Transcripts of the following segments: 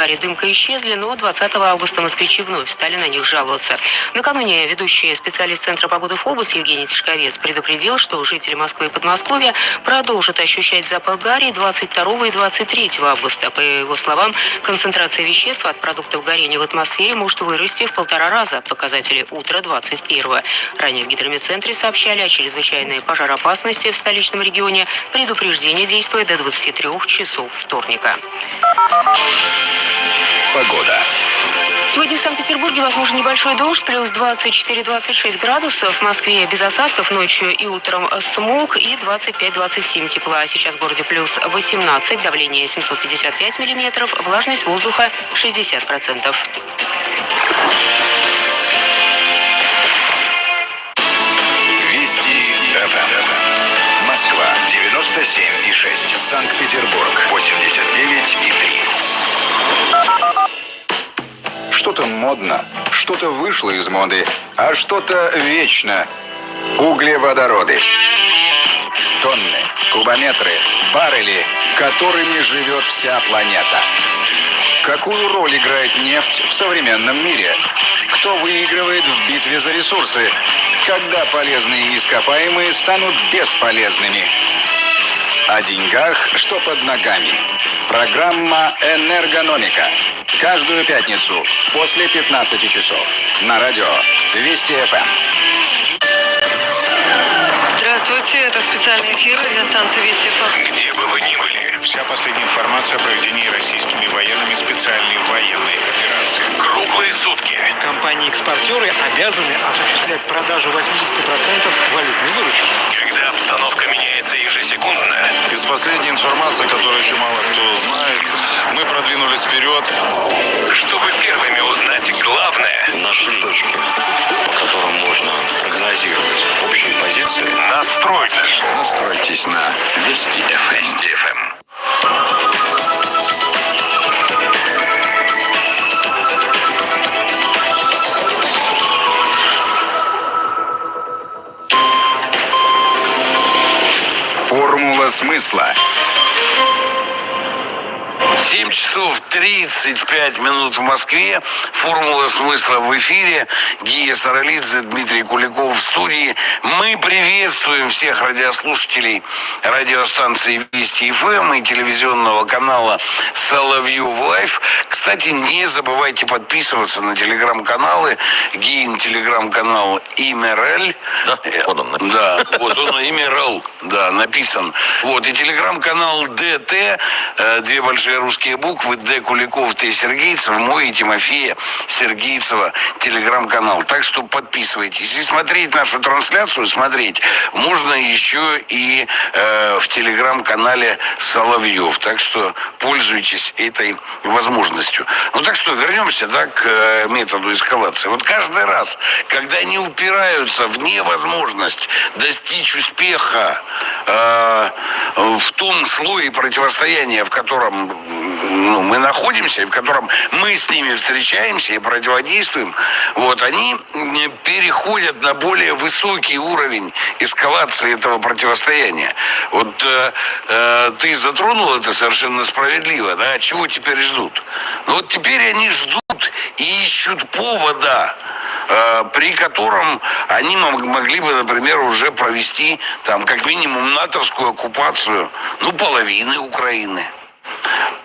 Болгарии дымка исчезли, но 20 августа москвичи вновь стали на них жаловаться. Накануне ведущий специалист Центра погоды ФОБУС Евгений Тишковец предупредил, что жители Москвы и Подмосковья продолжат ощущать запах гари 22 и 23 августа. По его словам, концентрация веществ от продуктов горения в атмосфере может вырасти в полтора раза от показателей утра 21 Ранее в гидрометцентре сообщали о чрезвычайной пожароопасности в столичном регионе. Предупреждение действует до 23 часов вторника. Погода. Сегодня в Санкт-Петербурге возможен небольшой дождь, плюс 24-26 градусов. В Москве без осадков, ночью и утром смог и 25-27 тепла. Сейчас в городе плюс 18, давление 755 миллиметров, влажность воздуха 60%. Вести ФМ. Москва 97 и 6. Санкт-Петербург 89 и 3. Что-то модно, что-то вышло из моды, а что-то вечно. Углеводороды. Тонны, кубометры, баррели, которыми живет вся планета. Какую роль играет нефть в современном мире? Кто выигрывает в битве за ресурсы? Когда полезные ископаемые станут бесполезными? О деньгах, что под ногами. Программа «Энергономика». Каждую пятницу после 15 часов на радио Вести ФМ. Здравствуйте, это специальный эфир радиостанции Вести ФМ. Где бы вы ни были, вся последняя информация о проведении российскими военными специальной военной операции. Круглые сутки. Компании-экспортеры обязаны осуществлять продажу 80% валютной выручки. Когда обстановка меняется ежесекундно. Из последней информации, которую еще мало кто знает, мы продвинулись вперед. Чтобы первыми узнать главное, наши точки, по которым можно прогнозировать общие позиции. настройтесь. Настройтесь на Вести ФМ. Вести ФМ. Формула смысла. 7 часов 35 минут в Москве. Формула смысла в эфире. Гия Саралидзе, Дмитрий Куликов в студии. Мы приветствуем всех радиослушателей радиостанции Вести ФМ и телевизионного канала Соловьев Live. Кстати, не забывайте подписываться на телеграм-каналы. Гиин телеграм-канал Имерели. Да, вот он написан. Да, вот он Имерел, да, написан. Вот, и телеграм-канал ДТ, э, две большие русские буквы, Д. Куликов, Т. Сергейцев, мой и Тимофея Сергейцева телеграм-канал. Так что подписывайтесь. И смотреть нашу трансляцию, смотреть, можно еще и э, в телеграм-канале Соловьев. Так что пользуйтесь этой возможностью. Ну так что, вернемся да, к э, методу эскалации. Вот каждый раз, когда они упираются в невозможность достичь успеха э, в том слое противостояния, в котором ну, мы находимся, в котором мы с ними встречаемся и противодействуем, вот, они переходят на более высокий уровень эскалации этого противостояния. Вот э, э, ты затронул это совершенно справедливо, да, чего теперь ждут? Ну вот теперь они ждут и ищут повода, э, при котором они мог- могли бы, например, уже провести там как минимум натовскую оккупацию, ну, половины Украины.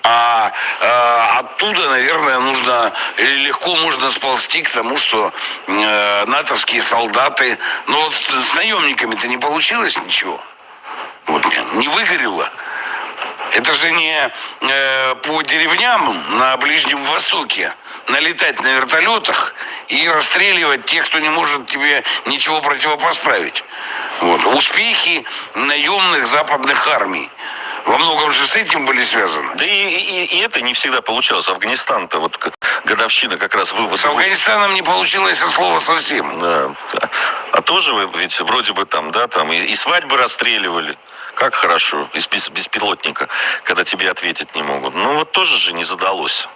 А э, оттуда, наверное, нужно легко можно сползти к тому, что э, натовские солдаты, ну вот с наемниками-то не получилось ничего. Вот не выгорело. Это же не э, по деревням на Ближнем Востоке налетать на вертолетах и расстреливать тех, кто не может тебе ничего противопоставить. Вот. Успехи наемных западных армий во многом же с этим были связаны. Да и, и- и это не всегда получалось. Афганистан-то вот годовщина как раз вывода. С Афганистаном не получилось от слова совсем. Да. А тоже вы ведь вроде бы там, да, там и, и свадьбы расстреливали. Как хорошо, из бес- беспилотника, когда тебе ответить не могут. Ну вот тоже же не задалось.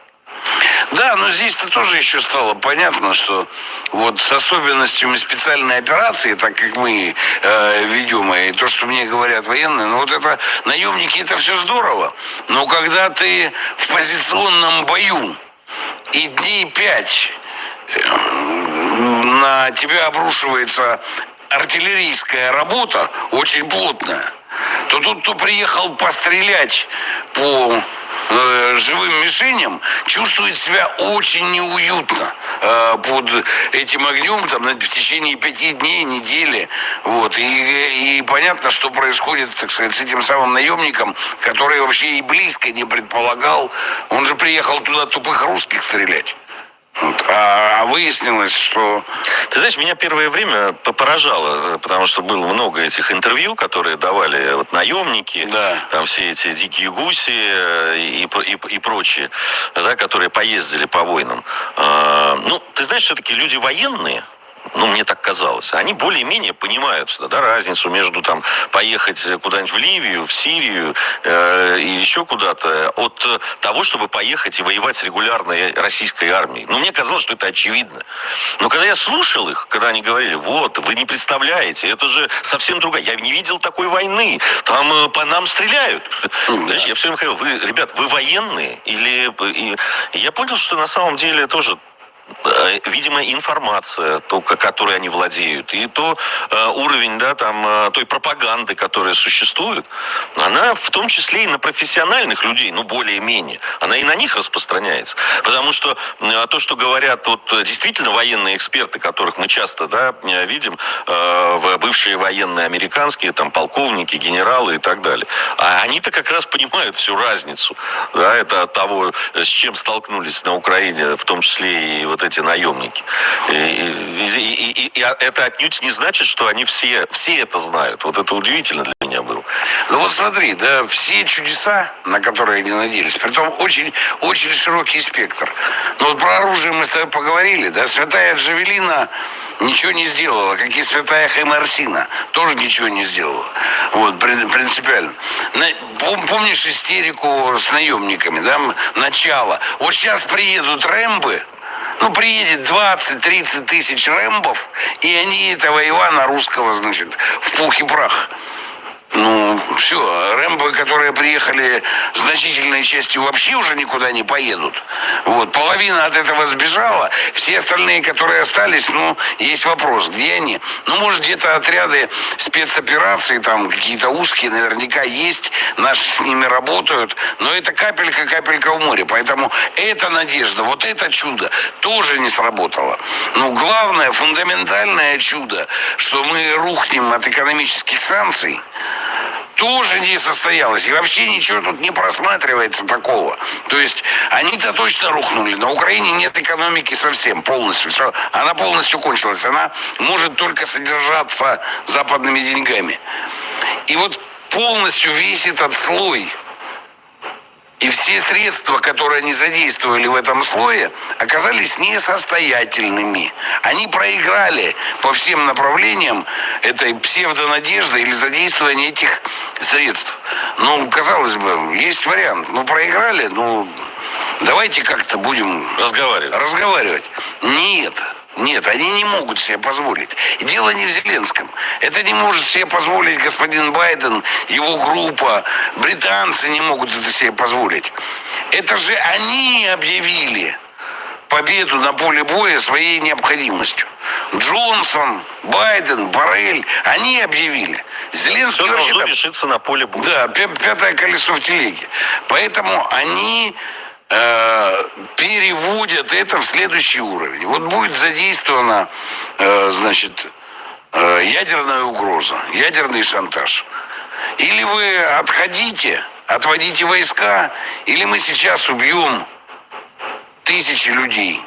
Да, но здесь-то тоже еще стало понятно, что вот с особенностями специальной операции, так как мы э, ведем, и то, что мне говорят военные, ну вот это наемники, это все здорово. Но когда ты в позиционном бою и дней пять э, на тебя обрушивается артиллерийская работа, очень плотная, то тут, кто приехал пострелять по э, живым мишеням, чувствует себя очень неуютно э, под этим огнем там, в течение пяти дней, недели. Вот. И, и понятно, что происходит, так сказать, с этим самым наемником, который вообще и близко не предполагал. Он же приехал туда тупых русских стрелять. Вот. А, а выяснилось, что... Ты знаешь, меня первое время поражало, э, потому что было много этих интервью, которые давали вот наемники, Да. там все эти дикие гуси э, и, и, и прочие, да, которые поездили по войнам. А, Ну, ты знаешь, все-таки люди военные, ну, мне так казалось, они более-менее понимают да, разницу между там поехать куда-нибудь в Ливию, в Сирию э, и еще куда-то от э, того, чтобы поехать и воевать с регулярной российской армией. Ну, мне казалось, что это очевидно. Но когда я слушал их, когда они говорили, вот, вы не представляете, это же совсем другая. Я не видел такой войны. Там э, по нам стреляют. Знаешь, я все время говорил, вы, ребят, вы военные? Или... И, и я понял, что на самом деле тоже э, видимо, информация, то, ко- которой они владеют, и то э, уровень, да, там, э, той пропаганды, которая существует, она в том числе и на профессиональных людей, ну, более-менее, она и на них распространяется. Потому что э, то, что говорят вот э, действительно военные эксперты, которых мы часто, да, э, видим, э, бывшие военные американские, там, полковники, генералы и так далее, а они-то как раз понимают всю разницу, да, это того, с чем столкнулись на Украине, в том числе и вот эти наемники. И, и- и- и- и это отнюдь не значит, что они все, все это знают. Вот это удивительно для меня было. Ну вот смотри, да, все чудеса, на которые они надеялись, притом очень, очень широкий спектр. Ну вот про оружие мы с тобой поговорили, да, святая Джавелина ничего не сделала, как и святая Хаймарсина тоже ничего не сделала. Вот, прин- принципиально. Помнишь истерику с наемниками, да, начало? Вот сейчас приедут Рэмбы, ну, приедет 20-30 тысяч рэмбов, и они этого Ивана русского, значит, в пух и прах. Ну, все, Рэмбо, которые приехали значительной частью, вообще уже никуда не поедут. Вот, половина от этого сбежала, все остальные, которые остались, ну, есть вопрос, где они? Ну, может, где-то отряды спецопераций, там, какие-то узкие, наверняка есть, наши с ними работают, но это капелька, капелька в море, поэтому эта надежда, вот это чудо тоже не сработало. Ну, главное, фундаментальное чудо, что мы рухнем от экономических санкций, тоже не состоялось. И вообще ничего тут не просматривается такого. То есть они-то точно рухнули. На Украине нет экономики совсем, полностью. Всё, Она полностью кончилась. Она может только содержаться западными деньгами. И вот полностью весь этот слой и все средства, которые они задействовали в этом слое, оказались несостоятельными. Они проиграли по всем направлениям этой псевдонадежды или задействования этих средств. Ну, казалось бы, есть вариант. Ну, проиграли, ну, давайте как-то будем Разговаривать. разговаривать. Нет, нет, они не могут себе позволить. И дело не в Зеленском. Это не может себе позволить господин Байден, его группа. Британцы не могут это себе позволить. Это же они объявили победу на поле боя своей необходимостью. Джонсон, Байден, Барель, они объявили. Зеленский Все вообще должно решиться на поле боя. да, пя- пятое колесо в телеге. Поэтому они переводят это в следующий уровень. Вот будет задействована, э, значит, э, ядерная угроза, ядерный шантаж. Или вы отходите, отводите войска, или мы сейчас убьем тысячи людей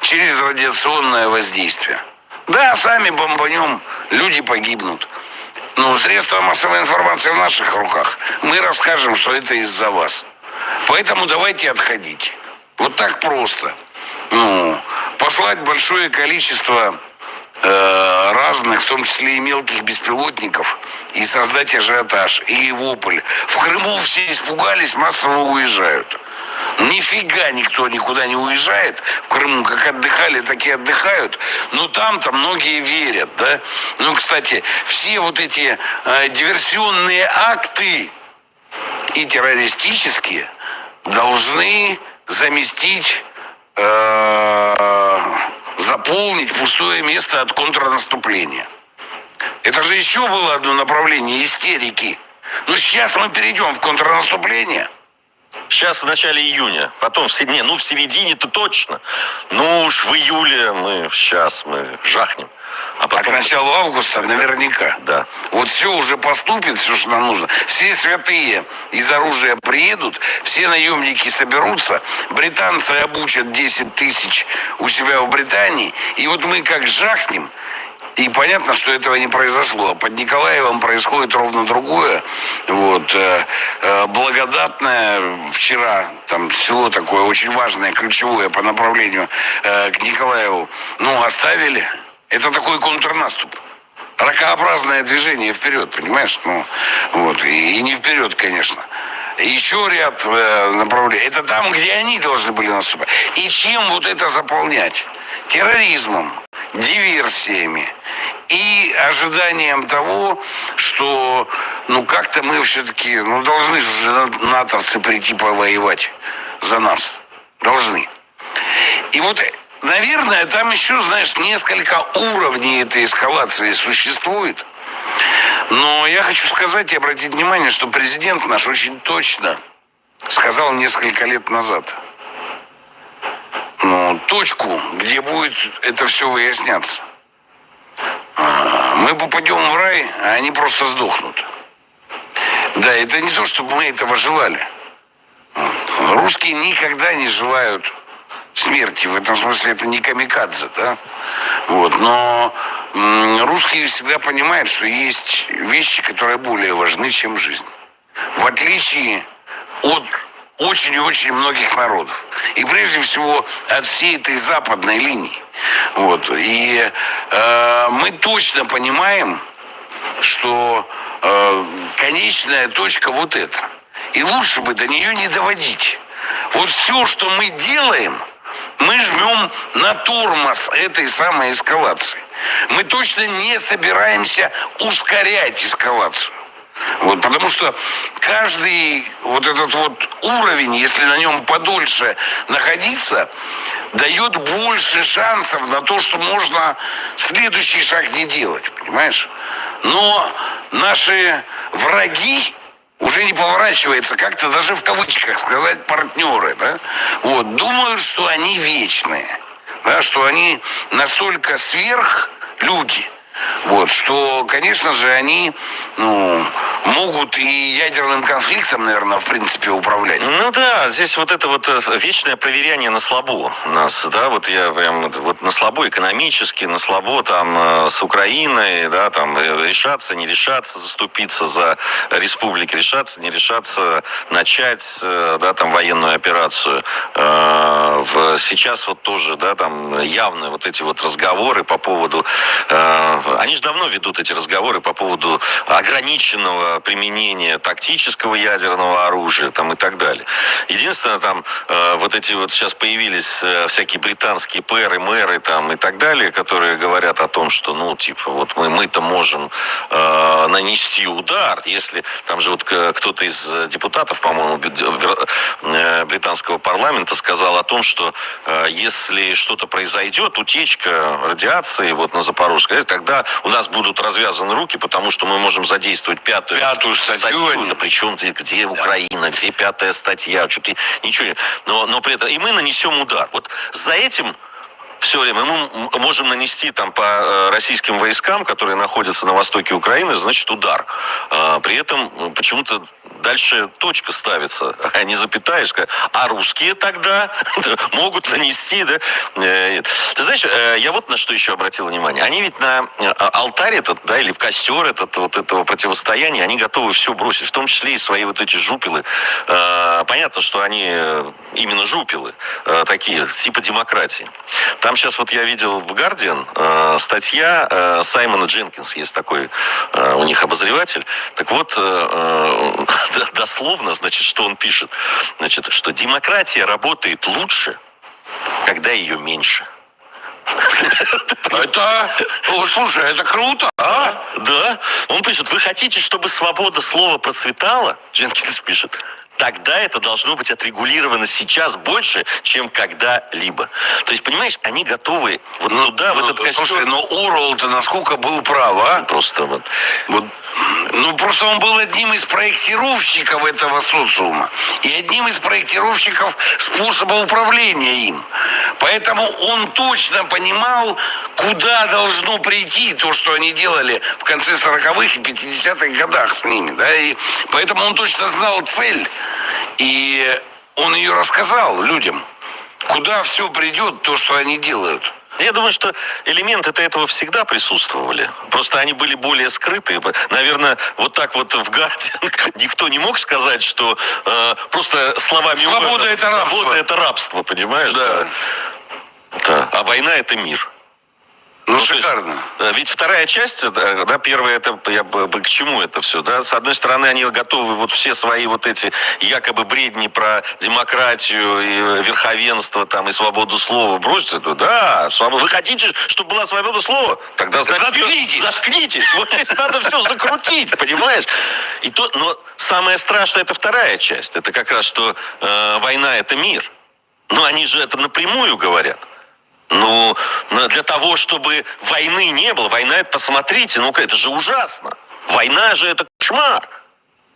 через радиационное воздействие. Да, сами бомбанем, люди погибнут. Ну, средства массовой информации в наших руках. Мы расскажем, что это из-за вас. Поэтому давайте отходите. Вот так просто. Ну, послать большое количество э, разных, в том числе и мелких беспилотников, и создать ажиотаж, и вопль. В Крыму все испугались, массово уезжают. Нифига никто никуда не уезжает. В Крыму как отдыхали, так и отдыхают. Но там-то многие верят, да. Ну, кстати, все вот эти э, диверсионные акты и террористические должны заместить, э, заполнить пустое место от контрнаступления. Это же еще было одно направление истерики. Но сейчас мы перейдем в контрнаступление. Сейчас в начале июня, потом в середине, ну в середине-то точно. Ну уж в июле мы сейчас мы жахнем. А А к потом... началу августа наверняка. Да. Вот все уже поступит, все, что нам нужно. Все святые из оружия приедут, все наемники соберутся, британцы обучат 10 тысяч у себя в Британии, и вот мы как жахнем, и понятно, что этого не произошло. Под Николаевым происходит ровно другое. Вот. э, э, Благодатное вчера, там село такое очень важное, ключевое по направлению э, к Николаеву, ну, оставили. Это такой контрнаступ. Ракообразное движение вперед, понимаешь? Ну, вот. И, и не вперед, конечно. Еще ряд э, направлений. Это там, где они должны были наступать. И чем вот это заполнять? Терроризмом, диверсиями и ожиданием того, что ну как-то мы все-таки, ну должны же натовцы прийти повоевать за нас. Должны. И вот, наверное, там еще, знаешь, несколько уровней этой эскалации существует. Но я хочу сказать и обратить внимание, что президент наш очень точно сказал несколько лет назад. Ну, точку, где будет это все выясняться. А, Мы попадем в рай, а они просто сдохнут. Да, это не то, чтобы мы этого желали. Русские никогда не желают смерти. В этом смысле это не камикадзе, да? Вот, но русские всегда понимают, что есть вещи, которые более важны, чем жизнь. В отличие от очень и очень многих народов. И прежде всего от всей этой западной линии. Вот. И э, мы точно понимаем, что э, конечная точка вот эта. И лучше бы до нее не доводить. Вот все, что мы делаем, мы жмем на тормоз этой самой эскалации. Мы точно не собираемся ускорять эскалацию. Вот, потому что каждый вот этот вот уровень, если на нем подольше находиться, дает больше шансов на то, что можно следующий шаг не делать, понимаешь? Но наши враги уже не поворачивается как-то даже в кавычках сказать партнеры, да? Вот, думают, что они вечные, да, что они настолько сверх люди, вот, что, конечно же, они ну, могут и ядерным конфликтом, наверное, в принципе, управлять. Ну да, здесь вот это вот э, вечное проверяние на слабо нас, да, вот я прям вот- на слабо экономически, на слабо там э, с Украиной, да, там э, решаться, не решаться, заступиться за республики, решаться, не решаться, начать, да, там военную операцию. Сейчас вот тоже, да, там явно вот эти вот разговоры по поводу, они же давно ведут эти разговоры по поводу ограниченного применения тактического ядерного оружия там и так далее. Единственное, там э, вот эти вот сейчас появились э, всякие британские пэры, мэры там и так далее, которые говорят о том, что, ну, типа, вот мы, мы-то можем э, нанести удар, если там же вот к- кто-то из э, депутатов, по-моему, э, британского парламента сказал о том, что э, если что-то произойдет, утечка радиации вот на Запорожской, АЭС, тогда у нас будут развязаны руки, потому что мы можем задействовать пятую, Пятую статью, они- Да причем где Украина, где пятая статья, что ты? Ничего не... Но, но при этом и мы нанесем удар. Вот за этим все время мы можем нанести там по э, российским войскам, которые находятся на востоке Украины, значит, удар. А, При этом м, почему-то дальше точка ставится, а не запятая, сказать, а русские тогда могут нанести, да. Э, Ты знаешь, э, я вот на что еще обратил внимание. Они ведь на э, алтарь этот, да, или в костер этот, вот этого противостояния, они готовы все бросить, в том числе и свои вот эти жупелы. Э, Понятно, что они э, именно жупелы, э, такие, типа демократии. Там там сейчас вот я видел в Guardian э, статья э, Саймона Дженкинс, есть такой э, у них обозреватель. Так вот, э, э, дословно, значит, что он пишет? Значит, что демократия работает лучше, когда ее меньше. Это, слушай, это круто, а? Да. Он пишет, вы хотите, чтобы свобода слова процветала? Дженкинс пишет. Тогда это должно быть отрегулировано сейчас больше, чем когда-либо. То есть, понимаешь, они готовы вот туда, в Ну, этот костюм. Слушай, но Орвелл-то насколько был прав, а? Просто вот. Вот, ну, просто он был одним из проектировщиков этого социума и одним из проектировщиков способа управления им. Поэтому он точно понимал, куда должно прийти то, что они делали в конце 40-х и 50-х годах с ними. Да? И поэтому он точно знал цель. И он ее рассказал людям. Куда все придет, то, что они делают. Я думаю, что элементы-то этого всегда присутствовали. Просто они были более скрытые. Наверное, вот так вот в Гардиан никто не мог сказать, что э, просто словами... Свобода это рабство. Свобода это рабство, понимаешь? Да. Да. А война это мир. Ну, есть, шикарно. э, Ведь вторая часть, да, да, первая, это я бы к чему это все, да? С одной стороны, они готовы вот все свои вот эти якобы бредни про демократию и верховенство там и свободу слова бросить, это, да, свобода. Вы хотите, чтобы была свобода слова? Тогда значит, Заткнитесь. заткнитесь. Вот надо все закрутить, понимаешь? И то, но самое страшное это вторая часть. Это как раз что э, война это мир. Но они же это напрямую говорят. Ну, для того, чтобы войны не было, война это, посмотрите, ну-ка, это же ужасно. Война же это кошмар.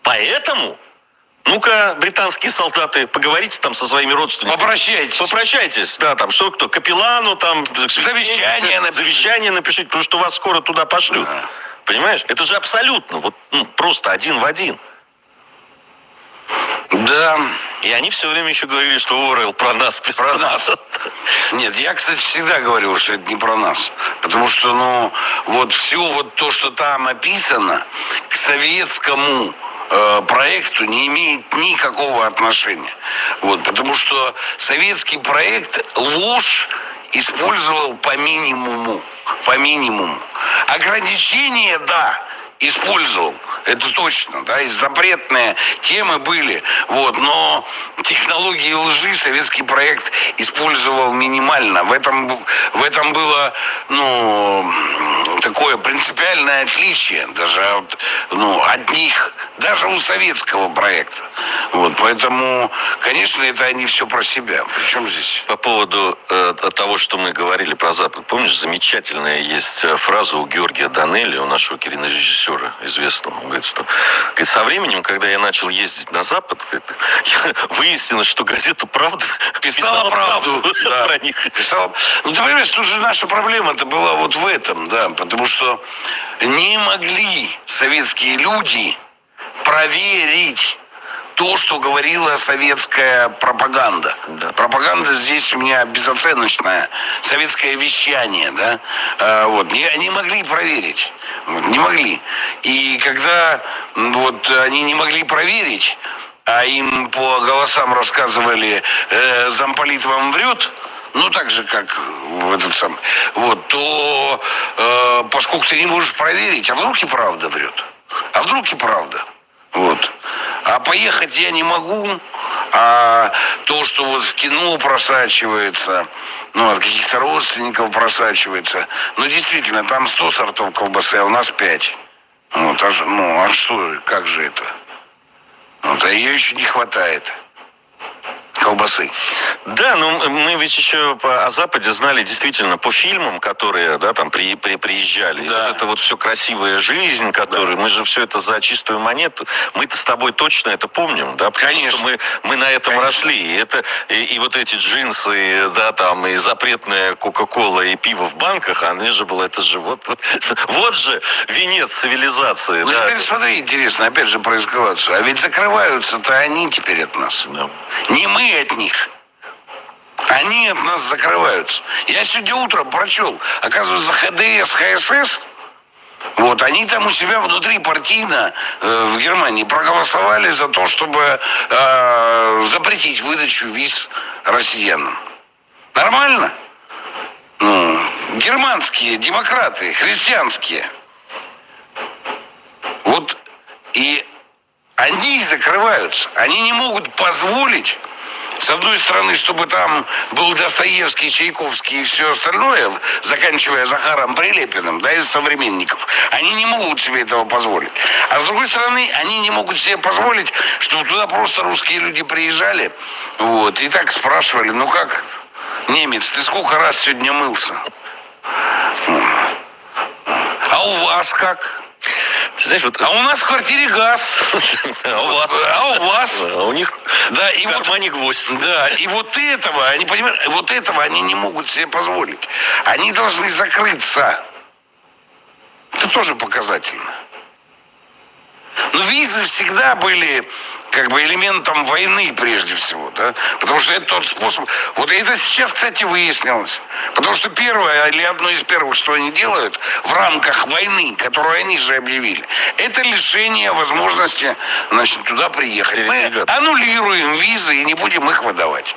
Поэтому, ну-ка, британские солдаты, поговорите там со своими родственниками. Попрощайтесь. Попрощайтесь, да, там, что кто, капеллану там... Завещание напишите. Завещание напишите, потому что вас скоро туда пошлют. Да. Понимаешь? Это же абсолютно, вот, ну, просто один в один. Да. И они все время еще говорили, что Орел про нас писал. Про нас. Нет, я, кстати, всегда говорил, что это не про нас. Потому что, ну, вот все вот то, что там описано, к советскому э, проекту не имеет никакого отношения. Вот, потому что советский проект ложь использовал по минимуму. По минимуму. Ограничения, да, использовал. Это точно, да, и запретные темы были, вот, но технологии лжи советский проект использовал минимально. В этом, в этом было, ну, такое принципиальное отличие даже от, ну, от них, даже у советского проекта. Вот, поэтому, конечно, это они все про себя. Причем здесь? По поводу э, того, что мы говорили про Запад. Помнишь, замечательная есть э, фраза у Георгия Данелли, у нашего кинорежиссера известного. Он говорит, что говорит, со временем, когда я начал ездить на Запад, говорит, выяснилось, что газета «Правда» Писала правду, да. про них. Писал. Ну, ты понимаешь, тут же наша проблема-то была вот в этом, да, потому что не могли советские люди проверить то, что говорила советская пропаганда. Да. Пропаганда здесь у меня безоценочная. Советское вещание, да. А, вот. Не, они могли проверить. Не могли. И когда вот они не могли проверить, а им по голосам рассказывали, э, замполит вам врет, ну так же, как в этот самый, вот, то э, поскольку ты не можешь проверить, а вдруг и правда врет, а вдруг и правда, вот. А поехать я не могу, а то, что вот в кино просачивается, ну, от каких-то родственников просачивается, ну, действительно, там 100 сортов колбасы, а у нас 5. Вот, а, ну, а что, как же это? Вот, а ее еще не хватает. Колбасы. Да, но мы ведь еще по, о Западе знали действительно по фильмам, которые да, там при, при- приезжали. Да. Вот это вот все красивая жизнь, которую мы же все это за чистую монету. Мы-то с тобой точно это помним, да? Потому Конечно. что мы, мы на этом Конечно. росли. И, это, и, и вот эти джинсы, да, там, и запретная Кока-Кола, и пиво в банках, они же было, это же вот, вот, вот же венец цивилизации, Ну, да. теперь смотри, интересно, опять же про эскалацию. А ведь закрываются-то они теперь от нас. Да. Не мы от них. Они от нас закрываются. Я сегодня утром прочел, оказывается, ХДС, ХСС, вот, они там у себя внутри партийно э, в Германии проголосовали за то, чтобы э, запретить выдачу виз россиянам. Нормально? ну, германские демократы, христианские. Вот и они закрываются. Они не могут позволить с одной стороны, чтобы там был Достоевский, Чайковский и все остальное, заканчивая Захаром Прилепиным, да, из современников, они не могут себе этого позволить. А с другой стороны, они не могут себе позволить, чтобы туда просто русские люди приезжали, вот, и так спрашивали, ну как, немец, ты сколько раз сегодня мылся? А у вас как? Ты знаешь, вот... А у нас в квартире газ. А у вас? А у вас? А у них Да, и в вот, кармане гвоздь. да, и вот этого, они понимают, вот этого они не могут себе позволить. Они должны закрыться. Это тоже показательно. Но визы всегда были как бы элементом войны прежде всего, да, потому что это тот способ. Вот это сейчас, кстати, выяснилось, потому что первое или одно из первых, что они делают в рамках войны, которую они же объявили, это лишение возможности, значит, туда приехать. Мы аннулируем визы и не будем их выдавать.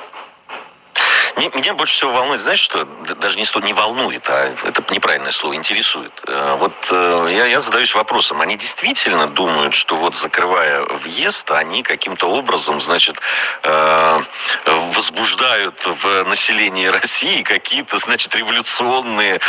Ме- Меня больше всего волнует, знаешь что? Даже не не волнует, а это неправильное слово, интересует. Э, Вот э, я, я задаюсь вопросом, они действительно думают, что вот закрывая въезд, они каким-то образом, значит, э, возбуждают в населении России какие-то, значит, революционные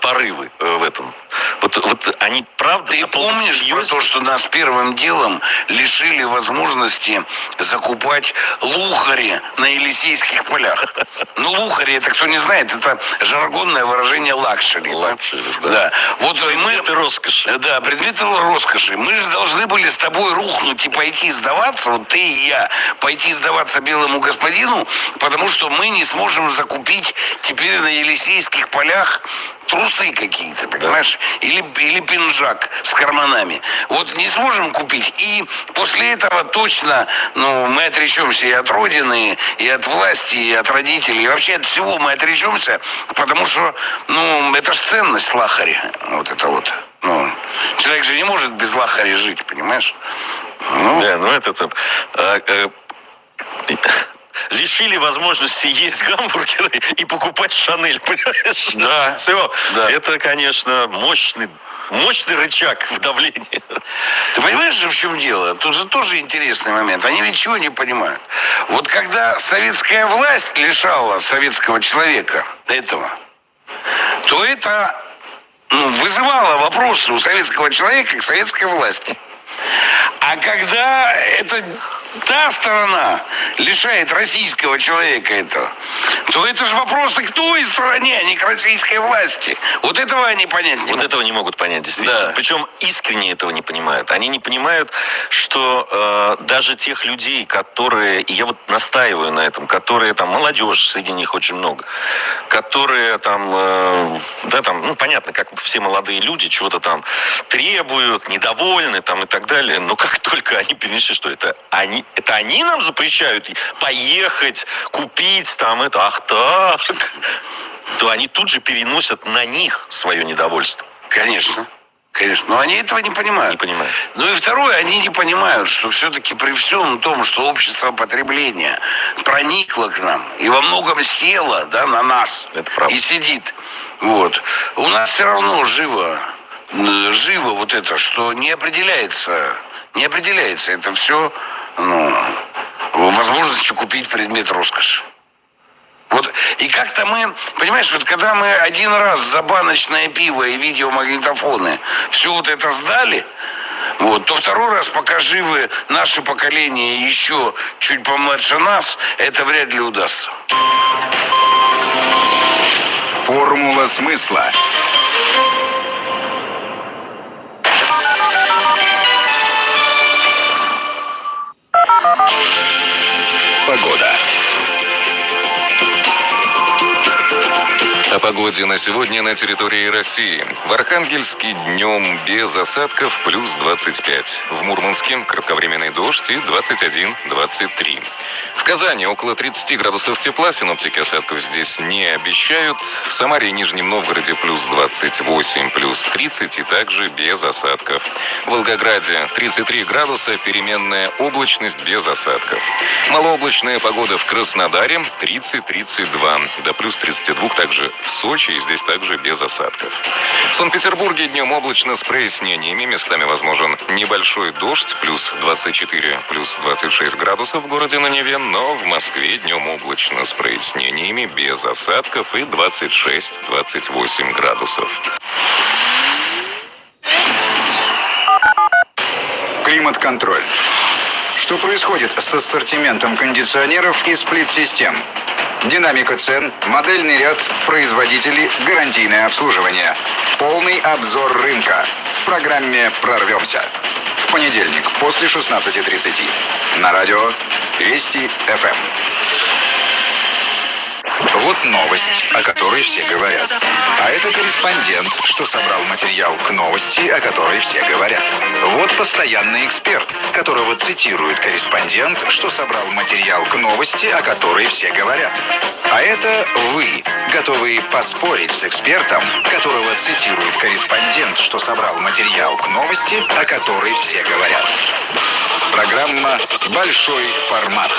порывы в этом? Вот, вот они правда... Ты помнишь про серьезе? то, что нас первым делом лишили возможности закупать лухари на Елисейских полях? Ну, лухари, это кто не знает, это жаргонное выражение luxury. да? Luxury, да. Да. Вот мы... Предметы роскоши. Да, предметы роскоши. Мы же должны были с тобой рухнуть и пойти сдаваться, вот ты и я, пойти сдаваться белому господину, потому что мы не сможем закупить теперь на Елисейских полях трусы какие-то, понимаешь? Или, или пинжак с карманами. Вот не сможем купить. И после этого точно ну, мы отречемся и от Родины, и от власти, и от родителей, и вообще от всего мы отречемся, потому что, ну, это же ценность лахари. Вот это вот. Ну, человек же не может без лахари жить, понимаешь? Ну, Да, ну это там... а, э, лишили возможности есть гамбургеры и покупать Шанель, понимаешь? Да. Все. Да. Это, конечно, мощный мощный рычаг в давлении. Ты понимаешь же, в чем дело? Тут же тоже интересный момент. Они ведь чего не понимают. Вот когда советская власть лишала советского человека этого, то это ну, вызывало вопросы у советского человека к советской власти. А когда это та сторона лишает российского человека этого, то это же вопросы к той стороне, а не к российской власти. Вот этого они понять не Вот могут. этого не могут понять, действительно. Да. Причем искренне этого не понимают. Они не понимают, что э, даже тех людей, которые, и я вот настаиваю на этом, которые там, молодежь, среди них очень много, которые там, э, да, там, ну, понятно, как все молодые люди, чего-то там требуют, недовольны там и так далее, но как только они перенесли, что это они, это они нам запрещают поехать, купить там это, ах так, то они тут же переносят на них свое недовольство. Конечно. Конечно. Но они этого не понимают. Не понимаю. Ну и второе, они не понимают, что все-таки при всем том, что общество потребления проникло к нам и во многом село да, на нас Это правда. и сидит, вот, у нас все равно живо, живо вот это, что не определяется, не определяется это все ну, возможностью купить предмет роскоши. Вот, и как-то мы, понимаешь, вот когда мы один раз за баночное пиво и видеомагнитофоны все вот это сдали, вот, то второй раз, пока живы наши поколения еще чуть помладше нас, это вряд ли удастся. Формула смысла. Погода. О погоде на сегодня на территории России. В Архангельске днем без осадков плюс 25. В Мурманске кратковременный дождь и 21-23. В Казани около 30 градусов тепла. Синоптики осадков здесь не обещают. В Самаре и Нижнем Новгороде плюс 28, плюс 30 и также без осадков. В Волгограде 33 градуса, переменная облачность без осадков. Малооблачная погода в Краснодаре 30-32. До плюс 32 также в Сочи и здесь также без осадков. В Санкт-Петербурге днем облачно с прояснениями. Местами возможен небольшой дождь, плюс 24, плюс 26 градусов в городе на Неве, но в Москве днем облачно с прояснениями, без осадков и 26-28 градусов. Климат-контроль. Что происходит с ассортиментом кондиционеров и сплит-систем? Динамика цен, модельный ряд, производителей, гарантийное обслуживание. Полный обзор рынка. В программе «Прорвемся». В понедельник после 16.30. На радио Вести ФМ. Вот новость, о которой все говорят. А это корреспондент, что собрал материал к новости, о которой все говорят. Вот постоянный эксперт, которого цитирует корреспондент, что собрал материал к новости, о которой все говорят. А это вы, готовые поспорить с экспертом, которого цитирует корреспондент, что собрал материал к новости, о которой все говорят. Программа «Большой формат».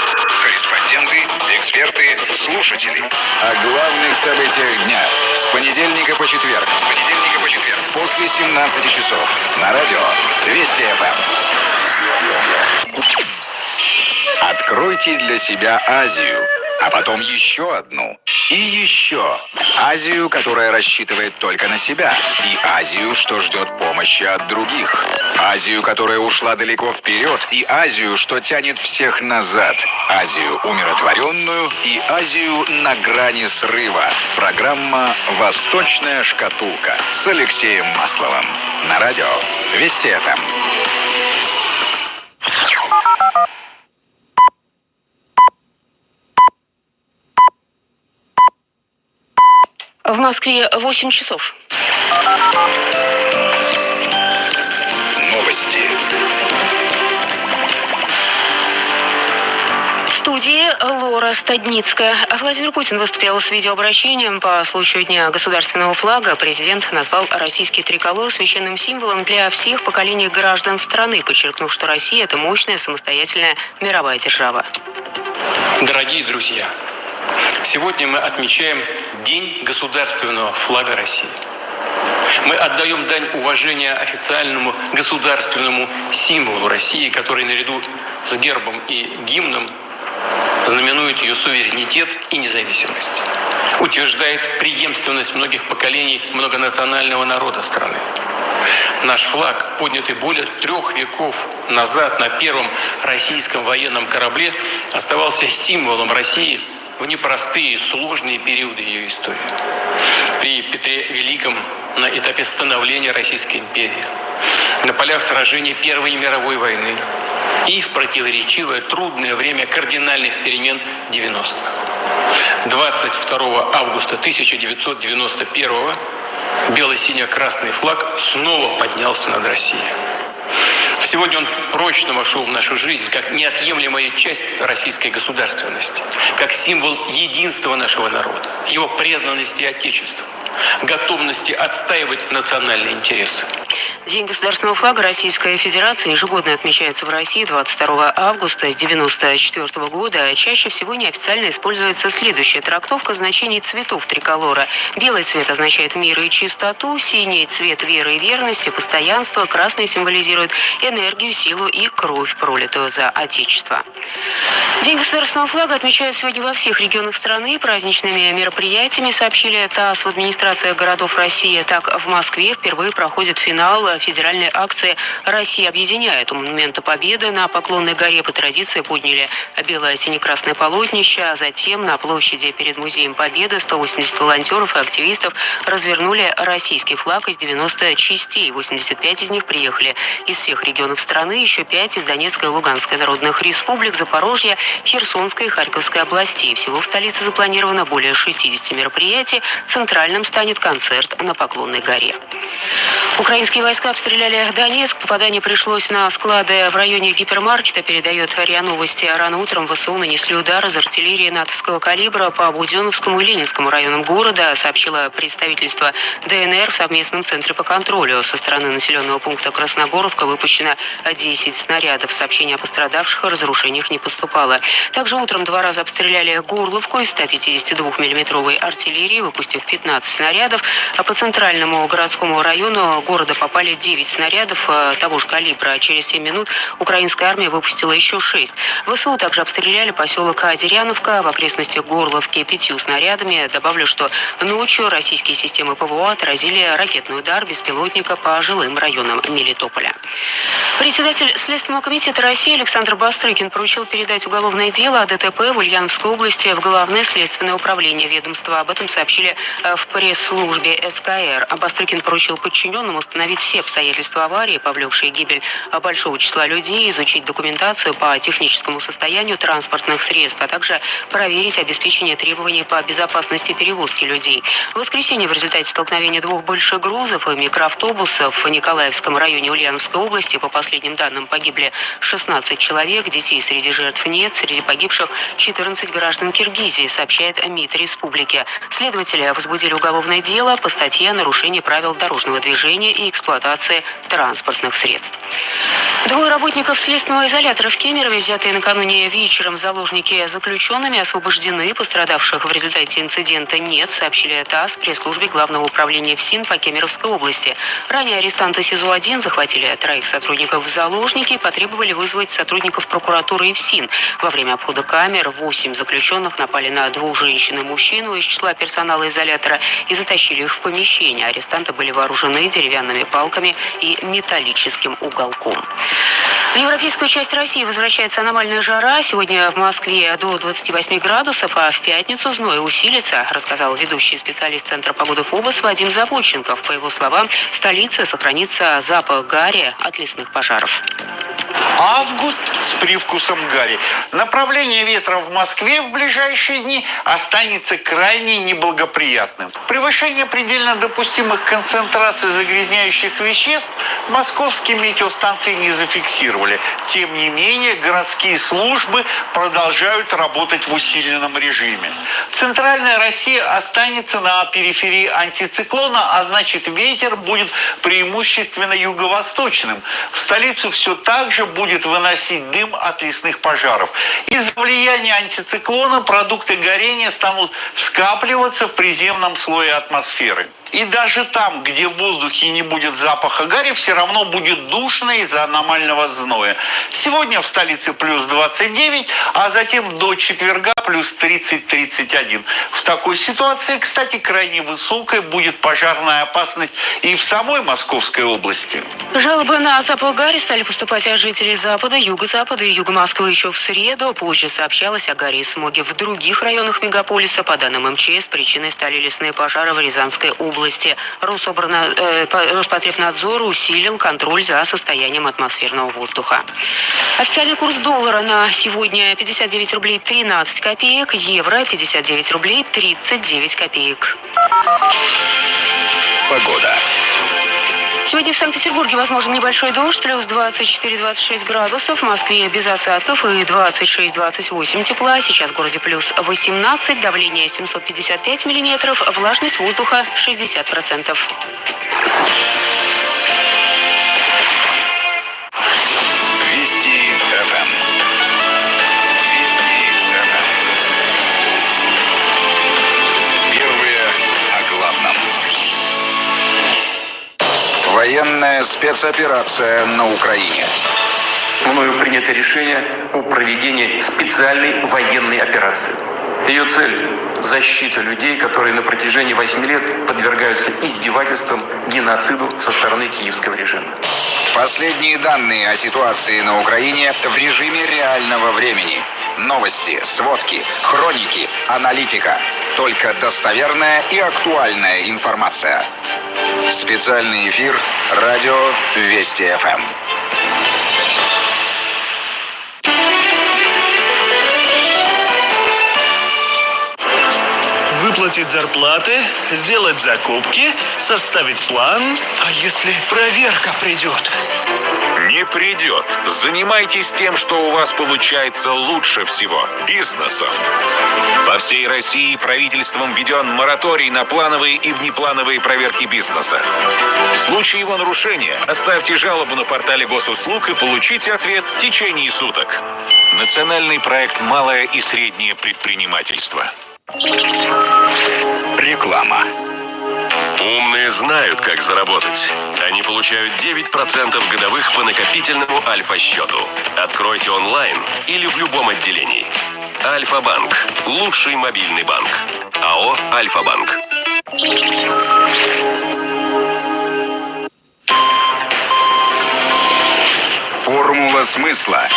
Корреспонденты, эксперты, слушатели. О главных событиях дня. С понедельника по четверг. С понедельника по четверг. После 17 часов. На радио Вести ФМ. Откройте для себя Азию а потом еще одну. И еще. Азию, которая рассчитывает только на себя. И Азию, что ждет помощи от других. Азию, которая ушла далеко вперед. И Азию, что тянет всех назад. Азию умиротворенную и Азию на грани срыва. Программа «Восточная шкатулка» с Алексеем Масловым. На радио Вести ФМ. В Москве 8 часов. Новости. В студии Лора Стадницкая. Владимир Путин выступил с видеообращением по случаю Дня государственного флага. Президент назвал российский триколор священным символом для всех поколений граждан страны, подчеркнув, что Россия – это мощная самостоятельная мировая держава. Дорогие друзья, Сегодня мы отмечаем День государственного флага России. Мы отдаем дань уважения официальному государственному символу России, который наряду с гербом и гимном знаменует ее суверенитет и независимость. Утверждает преемственность многих поколений многонационального народа страны. Наш флаг, поднятый более трех веков назад на первом российском военном корабле, оставался символом России – в непростые, сложные периоды ее истории. При Петре Великом на этапе становления Российской империи, на полях сражений Первой мировой войны и в противоречивое трудное время кардинальных перемен 90-х. 22 августа 1991 бело-сине-красный флаг снова поднялся над Россией. Сегодня он прочно вошел в нашу жизнь как неотъемлемая часть российской государственности, как символ единства нашего народа, его преданности Отечеству, готовности отстаивать национальные интересы. День государственного флага Российской Федерации ежегодно отмечается в России 22 августа с 1994 года. Чаще всего неофициально используется следующая трактовка значений цветов триколора. Белый цвет означает мир и чистоту, синий цвет веры и верности, постоянство, красный символизирует энергию, силу и кровь, пролитую за Отечество. День государственного флага отмечают сегодня во всех регионах страны. Праздничными мероприятиями сообщили ТАСС в администрации городов России. Так, в Москве впервые проходит финал федеральной акции «Россия объединяет». У Монумента Победы на Поклонной горе по традиции подняли белое сине-красное полотнище, а затем на площади перед Музеем Победы 180 волонтеров и активистов развернули российский флаг из 90 частей. 85 из них приехали из всех регионов страны, еще пять из Донецкой и Луганской народных республик, Запорожья, Херсонской и Харьковской областей. Всего в столице запланировано более 60 мероприятий. Центральным станет концерт на Поклонной горе. Украинские войска обстреляли Донецк. Попадание пришлось на склады в районе гипермаркета, передает РИА Новости. Рано утром ВСУ нанесли удар из артиллерии натовского калибра по Буденновскому и Ленинскому районам города, сообщило представительство ДНР в совместном центре по контролю. Со стороны населенного пункта Красногоровка выпущено 10 снарядов. Сообщения о пострадавших и разрушениях не поступало. Также утром два раза обстреляли Горловку из 152 миллиметровой артиллерии, выпустив 15 снарядов. А по центральному городскому району города попали 9 снарядов э, того же калибра. Через 7 минут украинская армия выпустила еще 6. ВСУ также обстреляли поселок Азеряновка в окрестностях Горловки пятью снарядами. Добавлю, что ночью российские системы ПВО отразили ракетный удар беспилотника по жилым районам Мелитополя. Председатель Следственного комитета России Александр Бастрыкин поручил передать уголовное дело о ДТП в Ульяновской области в Главное следственное управление ведомства. Об этом сообщили э, в пресс-службе СКР. Бастрыкин поручил подчиненным установить все обстоятельства аварии, повлекшие гибель большого числа людей, изучить документацию по техническому состоянию транспортных средств, а также проверить обеспечение требований по безопасности перевозки людей. В воскресенье в результате столкновения двух больших грузов и микроавтобусов в Николаевском районе Ульяновской области, по последним данным, погибли 16 человек, детей среди жертв нет, среди погибших 14 граждан Киргизии, сообщает МИД республики. Следователи возбудили уголовное дело по статье о нарушении правил дорожного движения и эксплуатации транспортных средств. Двое работников следственного изолятора в Кемерове, взятые накануне вечером заложники заключенными, освобождены. Пострадавших в результате инцидента нет, сообщили ТАСС пресс-службе Главного управления ФСИН по Кемеровской области. Ранее арестанты СИЗО-1 захватили троих сотрудников в заложники и потребовали вызвать сотрудников прокуратуры и ФСИН. Во время обхода камер восемь заключенных напали на двух женщин и мужчину из числа персонала изолятора и затащили их в помещение. Арестанты были вооружены деревянными палками и металлическим уголком. В европейскую часть России возвращается аномальная жара. Сегодня в Москве до 28 градусов, а в пятницу зной усилится, рассказал ведущий специалист Центра погоды ФОБОС Вадим Заводченков. По его словам, в столице сохранится запах гари от лесных пожаров. Август с привкусом гари. Направление ветра в Москве в ближайшие дни останется крайне неблагоприятным. Превышение предельно допустимых концентраций загрязняющих веществ московские метеостанции не зафиксировали. Тем не менее, городские службы продолжают работать в усиленном режиме. Центральная Россия останется на периферии антициклона, а значит ветер будет преимущественно юго-восточным. В столицу все так же будет выносить дым от лесных пожаров. Из-за влияния антициклона продукты горения станут скапливаться в приземном слое атмосферы. И даже там, где в воздухе не будет запаха гари, все равно будет душно из-за аномального зноя. Сегодня в столице плюс 29, а затем до четверга плюс 30-31. В такой ситуации, кстати, крайне высокая будет пожарная опасность и в самой Московской области. Жалобы на запах гари стали поступать от жителей Запада, Юго-Запада и Юга Москвы еще в среду. Позже сообщалось о гаре и смоге в других районах мегаполиса. По данным МЧС, причиной стали лесные пожары в Рязанской области. Рособрана, э, Роспотребнадзор усилил контроль за состоянием атмосферного воздуха. Официальный курс доллара на сегодня 59 рублей 13 копеек, евро 59 рублей 39 копеек. Погода. Сегодня в Санкт-Петербурге возможен небольшой дождь, плюс 24-26 градусов, в Москве без осадков и 26-28 тепла. Сейчас в городе плюс 18, давление 755 миллиметров, влажность воздуха 60%. Вести Военная спецоперация на Украине. Мною принято решение о проведении специальной военной операции. Ее цель – защита людей, которые на протяжении 8 лет подвергаются издевательствам, геноциду со стороны киевского режима. Последние данные о ситуации на Украине в режиме реального времени. Новости, сводки, хроники, аналитика. Только достоверная и актуальная информация. Специальный эфир «Радио Вести ФМ». Выплатить зарплаты, сделать закупки, составить план. А если проверка придет? Не придет. Занимайтесь тем, что у вас получается лучше всего – бизнесом. По всей России правительством введен мораторий на плановые и внеплановые проверки бизнеса. В случае его нарушения оставьте жалобу на портале госуслуг и получите ответ в течение суток. Национальный проект «Малое и среднее предпринимательство». Реклама. Умные знают, как заработать. Они получают 9% годовых по накопительному Альфа-счету. Откройте онлайн или в любом отделении. Альфа-банк. Лучший мобильный банк. АО «Альфа-банк». Формула смысла.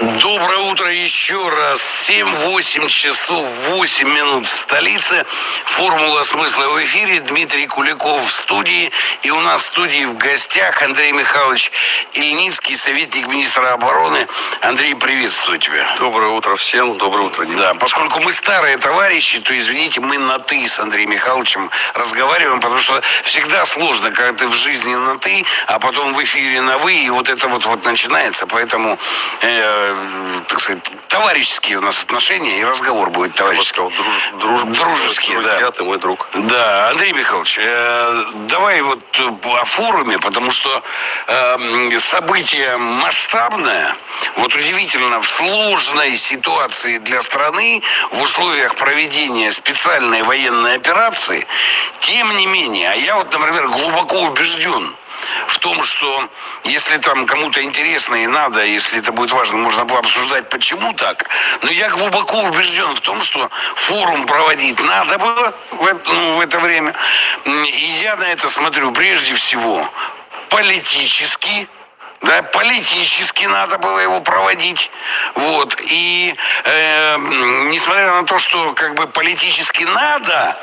Доброе утро еще раз. 7-8 часов 8 минут в столице. Формула смысла в эфире. Дмитрий Куликов в студии. И у нас в студии в гостях Андрей Михайлович Ильницкий, советник министра обороны. Андрей, приветствую тебя. Доброе утро всем. Доброе утро, Дима. Да, поскольку мы старые товарищи, то, извините, мы на «ты» с Андреем Михайловичем разговариваем, потому что всегда сложно, когда ты в жизни на «ты», а потом в эфире на «вы», и вот это вот, вот начинается. Поэтому э, так сказать, товарищеские у нас отношения, и разговор будет товарищеский. Сказал, друж, друж, Дружеский, друзья, да. ты мой друг. Да, Андрей Михайлович, э, давай вот э, о форуме, потому что э, событие масштабное, вот удивительно, в сложной ситуации для страны, в условиях проведения специальной военной операции, тем не менее, а я вот, например, глубоко убежден, в том, что если там кому-то интересно и надо, если это будет важно, можно было обсуждать, почему так. Но я глубоко убежден в том, что форум проводить надо было в это, ну, в это время. И я на это смотрю прежде всего политически, да, политически надо было его проводить. Вот. И э, несмотря на то, что как бы политически надо,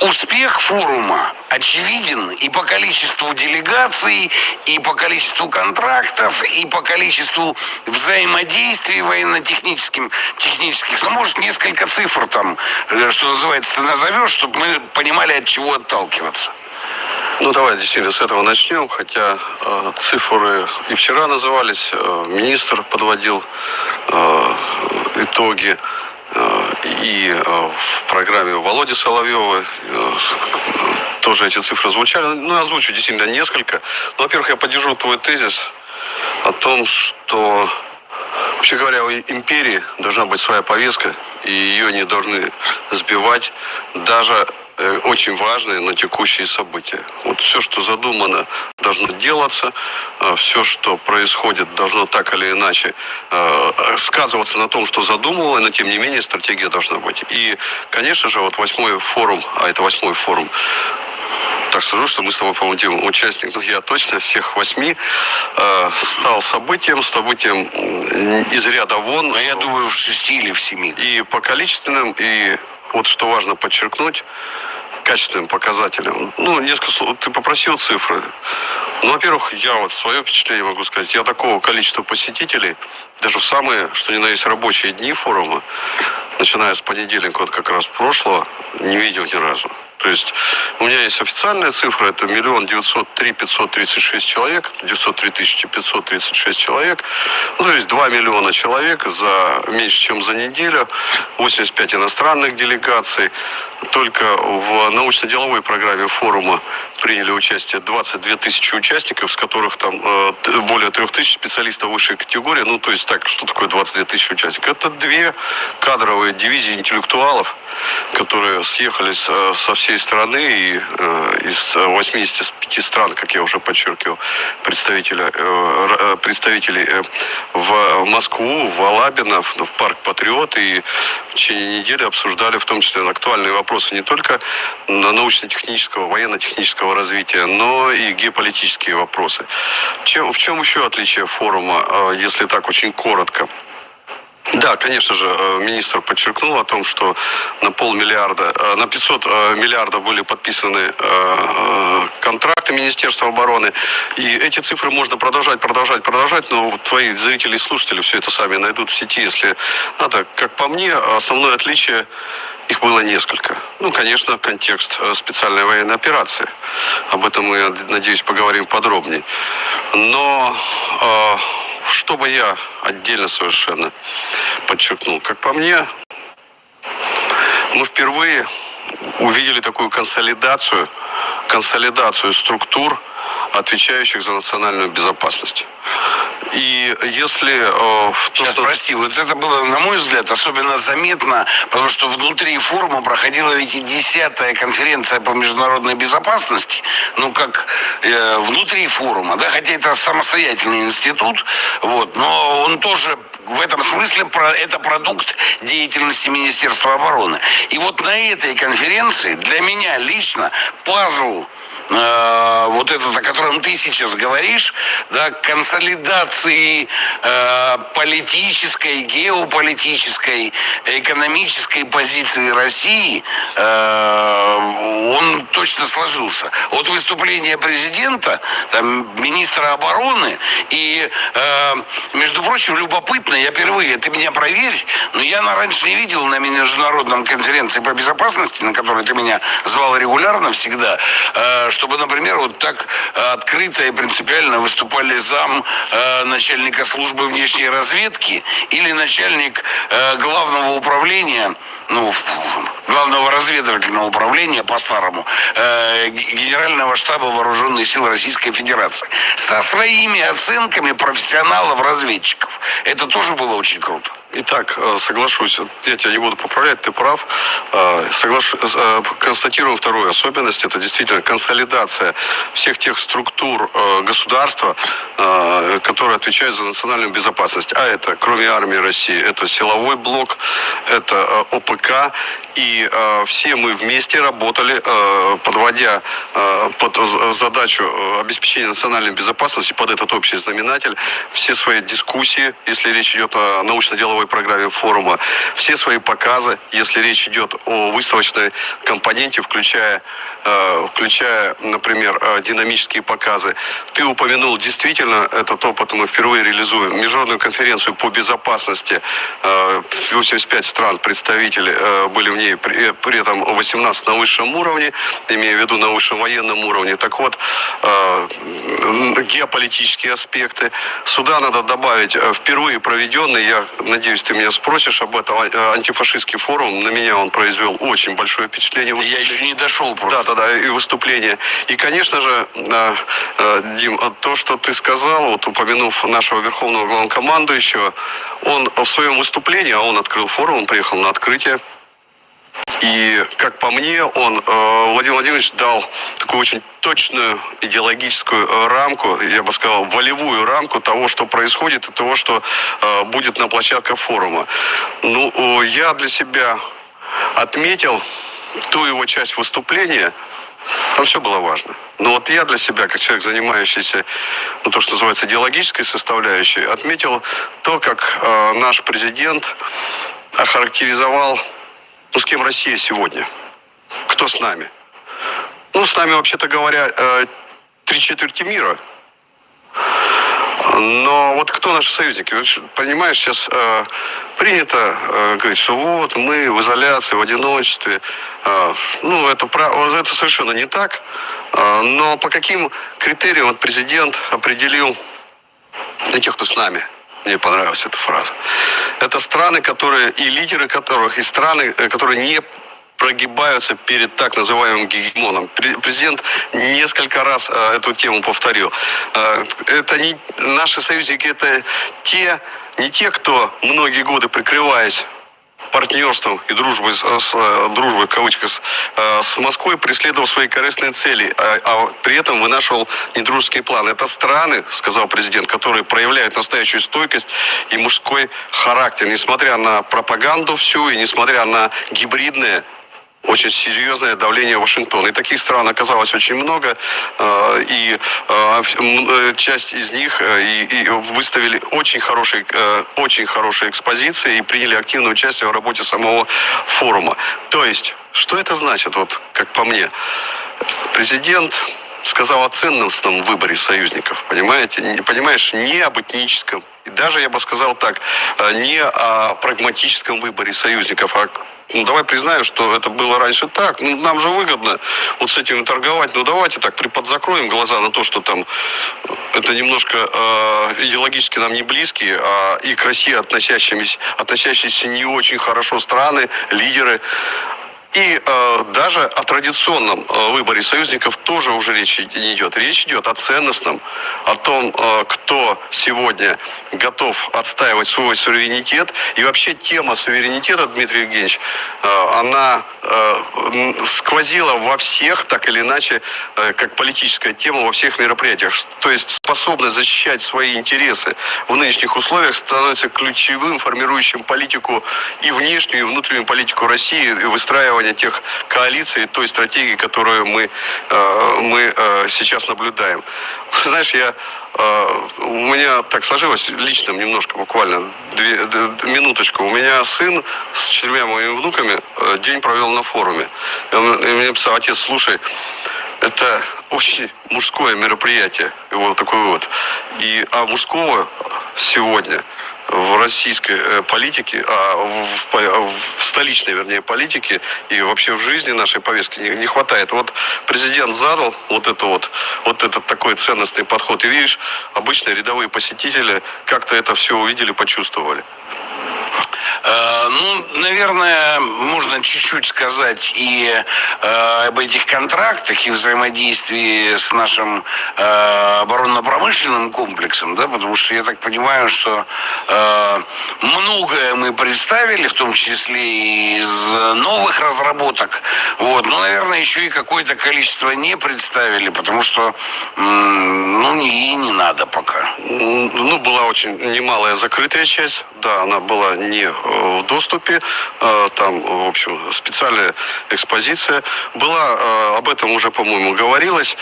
успех форума очевиден и по количеству делегаций, и по количеству контрактов, и по количеству взаимодействий военно-техническим, технических. Ну, может, несколько цифр там, э, что называется, ты назовешь, чтобы мы понимали, от чего отталкиваться. Ну, давай действительно с этого начнем, хотя э, цифры и вчера назывались, э, министр подводил э, итоги, и э, в программе Володи Соловьева э, тоже эти цифры звучали. Ну, я озвучу действительно несколько. Ну, во-первых, я поддержу твой тезис о том, что Вообще говоря, у империи должна быть своя повестка, и ее не должны сбивать даже очень важные, но текущие события. Вот все, что задумано, должно делаться, э, все, что происходит, должно так или иначе э, сказываться на том, что задумывало, но тем не менее стратегия должна быть. И, конечно же, вот восьмой форум, а это восьмой форум так скажу, что мы с тобой, по-моему, участник, ну я точно всех восьми, э, стал событием, событием из ряда вон. Но я думаю, в шести или в семи. И по количественным, и вот что важно подчеркнуть, качественным показателям. Ну, несколько слов. Ты попросил цифры. Ну, во-первых, я вот свое впечатление могу сказать. Я такого количества посетителей, даже в самые, что ни на есть, рабочие дни форума, начиная с понедельника, вот как раз прошлого, не видел ни разу. То есть у меня есть официальная цифра, это миллион девятьсот три пятьсот тридцать шесть человек, девятьсот три тысячи пятьсот тридцать шесть человек. Ну, то есть 2 миллиона человек за меньше, чем за неделю, 85 иностранных делегаций. Только в научно-деловой программе форума приняли участие 22 тысячи участников, с которых там э, более 3 тысяч специалистов высшей категории. Ну, то есть так, что такое 22 тысячи участников? Это две кадровые дивизии интеллектуалов, которые съехались э, со всей страны и э, из 85 стран, как я уже подчеркивал, представителя, э, представителей э, в Москву, в Алабино, в парк Патриот. И в течение недели обсуждали в том числе актуальные вопросы не только научно-технического, военно-технического развития, но и геополитические вопросы. Чем, в чем еще отличие форума, если так очень коротко? Да, конечно же, э, министр подчеркнул о том, что на полмиллиарда, э, на 500 э, миллиардов были подписаны контракты Министерства обороны. И эти цифры можно продолжать, продолжать, продолжать, но твои зрители и слушатели все это сами найдут в сети, если надо. Как по мне, основное отличие их было несколько. Ну, конечно, контекст специальной военной операции. Об этом мы, надеюсь, поговорим подробнее. Но что бы я отдельно совершенно подчеркнул. Как по мне, мы впервые увидели такую консолидацию, консолидацию структур, отвечающих за национальную безопасность. И если... Э, Сейчас, что... прости, вот это было, на мой взгляд, особенно заметно, потому что внутри форума проходила ведь и десятая конференция по международной безопасности, ну, как э, внутри форума, да, хотя это самостоятельный институт, вот, но он тоже в этом смысле это продукт деятельности Министерства обороны. И вот на этой конференции для меня лично пазл э, вот этот, о котором ты сейчас говоришь, да, консолидации э, политической, геополитической, экономической позиции России, э, точно сложился. От выступления президента, там, министра обороны, и, э, между прочим, любопытно, я впервые, ты меня проверь, но я на раньше не видел на международном конференции по безопасности, на которой ты меня звал регулярно всегда, э, чтобы, например, вот так открыто и принципиально выступали зам э, начальника службы внешней разведки или начальник э, главного управления, ну, главного разведывательного управления по-старому, Генерального штаба Вооруженных сил Российской Федерации. Со своими оценками профессионалов-разведчиков. Это тоже было очень круто. Итак, э, соглашусь, я тебя не буду поправлять, ты прав. Э, соглашу, э, констатируем вторую особенность, это действительно консолидация всех тех структур государства, которые отвечают за национальную безопасность. А это, кроме армии России, это силовой блок, это ОПК, и все мы вместе работали, подводя под задачу обеспечения национальной безопасности, под этот общий знаменатель, все свои дискуссии, если речь идет о научно-деловой цифровой программе форума все свои показы, если речь идет о выставочной компоненте, включая, э, включая например, э, динамические показы. Ты упомянул, действительно, этот опыт мы впервые реализуем. Международную конференцию по безопасности, 85 э, стран представители были в ней, при, при этом 18 на высшем уровне, имея в виду на высшем военном уровне. Так вот, геополитические аспекты. Сюда надо добавить впервые проведенный, я надеюсь, надеюсь, ты меня спросишь об этом. Э, антифашистский форум, на меня он произвел очень большое впечатление. Я еще не дошел просто. Да, да, да, и выступление. И, конечно же, э, э, Дим, то, что ты сказал, вот упомянув нашего верховного главнокомандующего, он в своем выступлении, а он открыл форум, он приехал на открытие, и, как по мне, он, э, Владимир Владимирович, дал такую очень точную идеологическую э, рамку, я бы сказал, волевую рамку того, что происходит и того, что э, будет на площадках форума. Ну, я для себя отметил ту его часть выступления, там все было важно. Но вот я для себя, как человек, занимающийся, ну, то, что называется, идеологической составляющей, отметил то, как наш президент охарактеризовал ну, с кем Россия сегодня? Кто с нами? Ну, с нами, вообще-то говоря, э, три четверти мира. Но вот кто наши союзники? Понимаешь, сейчас э, принято э, говорить, что вот мы в изоляции, в одиночестве. Э, ну, это, это совершенно не так. Э, но по каким критериям вот президент определил тех, кто с нами? Мне понравилась эта фраза. Это страны, которые и лидеры которых, и страны, э, которые не прогибаются перед так называемым гегемоном. Президент несколько раз э, эту тему повторил. Э, это не наши союзники, это те, не те, кто многие годы прикрываясь партнерством и дружбой, с, э, дружбой в кавычках, с, э, с Москвой преследовал свои корыстные цели, а, а при этом вынашивал недружеский план. Это страны, сказал президент, которые проявляют настоящую стойкость и мужской характер, несмотря на пропаганду всю и несмотря на гибридные очень серьезное давление Вашингтона. И таких стран оказалось очень много, э, и э, э, часть из них и, выставили очень хорошие, очень хорошие экспозиции и приняли активное участие в работе самого форума. То есть, что это значит, вот как по мне? Президент сказал о ценностном выборе союзников, понимаете? Не, понимаешь, не об этническом, и даже, я бы сказал так, не о прагматическом выборе союзников, а ну, давай признаем, что это было раньше так. Ну, нам же выгодно вот с этим торговать. Ну, давайте так приподзакроем глаза на то, что там это немножко э, идеологически нам не близкие, а и к России относящиеся, относящиеся не очень хорошо страны, лидеры. И э, даже о традиционном э, выборе союзников тоже уже речь не идет. Речь идет о ценностном, о том, э, кто сегодня готов отстаивать свой суверенитет. И вообще тема суверенитета, Дмитрий Евгеньевич, э, она э, сквозила во всех, так или иначе, э, как политическая тема во всех мероприятиях. То есть способность защищать свои интересы в нынешних условиях становится ключевым, формирующим политику и внешнюю, и внутреннюю политику России, и выстраивая формирования тех коалиций, той стратегии, которую мы, э, мы э, сейчас наблюдаем. Знаешь, я, э, у меня так сложилось личным немножко, буквально две, минуточку. У меня сын с четырьмя моими внуками день провел на форуме. И он и мне писал, отец, слушай, это очень мужское мероприятие, его такой вывод. И, а мужского сегодня – в российской э, политике, а в, в столичной, вернее, политике и вообще в жизни нашей повестки не, не хватает. Вот президент задал вот это вот, вот этот такой ценностный подход. И видишь, обычные рядовые посетители как-то это все увидели, почувствовали. Э, ну, наверное, можно чуть-чуть сказать и э, об этих контрактах и взаимодействии с нашим э, оборонно-промышленным комплексом, да, потому что я так понимаю, что многое мы представили, в том числе из новых разработок, вот, но, наверное, еще и какое-то количество не представили, потому что, ну, и не надо пока. Ну, была очень немалая закрытая часть, да, она была не в доступе. Э, там, в общем, специальная экспозиция была. Э, об этом уже, по-моему, говорилось